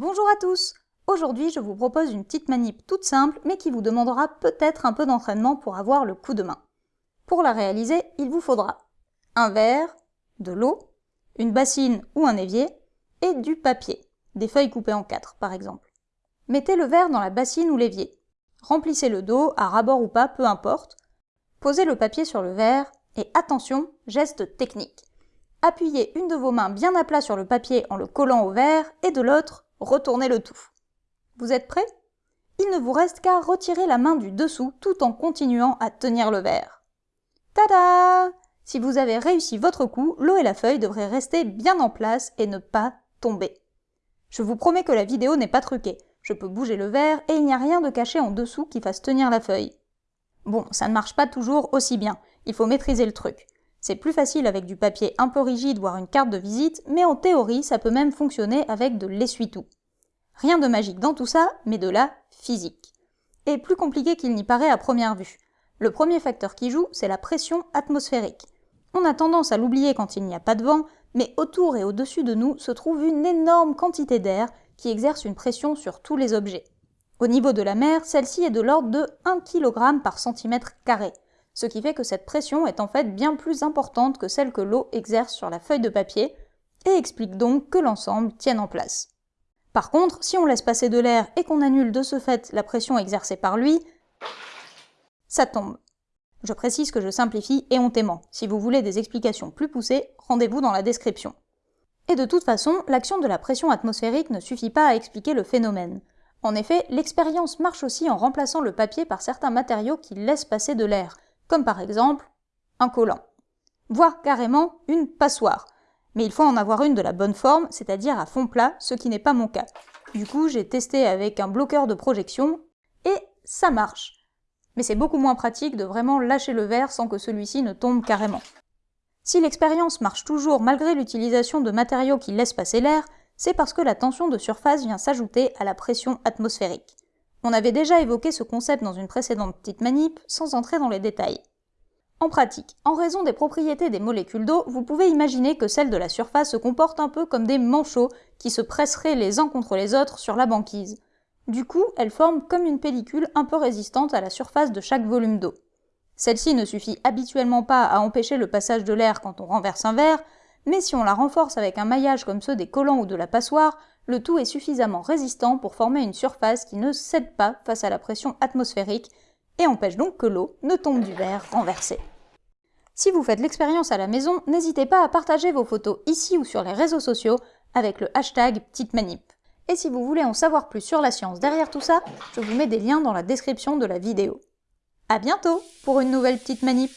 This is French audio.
Bonjour à tous Aujourd'hui, je vous propose une petite manip toute simple, mais qui vous demandera peut-être un peu d'entraînement pour avoir le coup de main. Pour la réaliser, il vous faudra un verre, de l'eau, une bassine ou un évier, et du papier, des feuilles coupées en quatre par exemple. Mettez le verre dans la bassine ou l'évier. Remplissez le dos, à rabord ou pas, peu importe. Posez le papier sur le verre, et attention, geste technique. Appuyez une de vos mains bien à plat sur le papier en le collant au verre, et de l'autre, retournez le tout. Vous êtes prêts? Il ne vous reste qu'à retirer la main du dessous tout en continuant à tenir le verre. Tada Si vous avez réussi votre coup, l'eau et la feuille devraient rester bien en place et ne pas tomber. Je vous promets que la vidéo n'est pas truquée. Je peux bouger le verre et il n'y a rien de caché en dessous qui fasse tenir la feuille. Bon, ça ne marche pas toujours aussi bien. Il faut maîtriser le truc. C'est plus facile avec du papier un peu rigide, voire une carte de visite, mais en théorie, ça peut même fonctionner avec de l'essuie-tout. Rien de magique dans tout ça, mais de la physique. Et plus compliqué qu'il n'y paraît à première vue. Le premier facteur qui joue, c'est la pression atmosphérique. On a tendance à l'oublier quand il n'y a pas de vent, mais autour et au-dessus de nous se trouve une énorme quantité d'air qui exerce une pression sur tous les objets. Au niveau de la mer, celle-ci est de l'ordre de 1 kg par centimètre carré, ce qui fait que cette pression est en fait bien plus importante que celle que l'eau exerce sur la feuille de papier, et explique donc que l'ensemble tienne en place. Par contre, si on laisse passer de l'air et qu'on annule de ce fait la pression exercée par lui, ça tombe. Je précise que je simplifie éhontément. Si vous voulez des explications plus poussées, rendez-vous dans la description. Et de toute façon, l'action de la pression atmosphérique ne suffit pas à expliquer le phénomène. En effet, l'expérience marche aussi en remplaçant le papier par certains matériaux qui laissent passer de l'air, comme par exemple un collant, voire carrément une passoire. Mais il faut en avoir une de la bonne forme, c'est-à-dire à fond plat, ce qui n'est pas mon cas. Du coup, j'ai testé avec un bloqueur de projection, et ça marche. Mais c'est beaucoup moins pratique de vraiment lâcher le verre sans que celui-ci ne tombe carrément. Si l'expérience marche toujours malgré l'utilisation de matériaux qui laissent passer l'air, c'est parce que la tension de surface vient s'ajouter à la pression atmosphérique. On avait déjà évoqué ce concept dans une précédente petite manip, sans entrer dans les détails. En pratique, en raison des propriétés des molécules d'eau, vous pouvez imaginer que celles de la surface se comportent un peu comme des manchots qui se presseraient les uns contre les autres sur la banquise. Du coup, elles forment comme une pellicule un peu résistante à la surface de chaque volume d'eau. Celle-ci ne suffit habituellement pas à empêcher le passage de l'air quand on renverse un verre, mais si on la renforce avec un maillage comme ceux des collants ou de la passoire, le tout est suffisamment résistant pour former une surface qui ne cède pas face à la pression atmosphérique et empêche donc que l'eau ne tombe du verre renversé. Si vous faites l'expérience à la maison, n'hésitez pas à partager vos photos ici ou sur les réseaux sociaux avec le hashtag Petite Manip. Et si vous voulez en savoir plus sur la science derrière tout ça, je vous mets des liens dans la description de la vidéo. A bientôt pour une nouvelle Petite Manip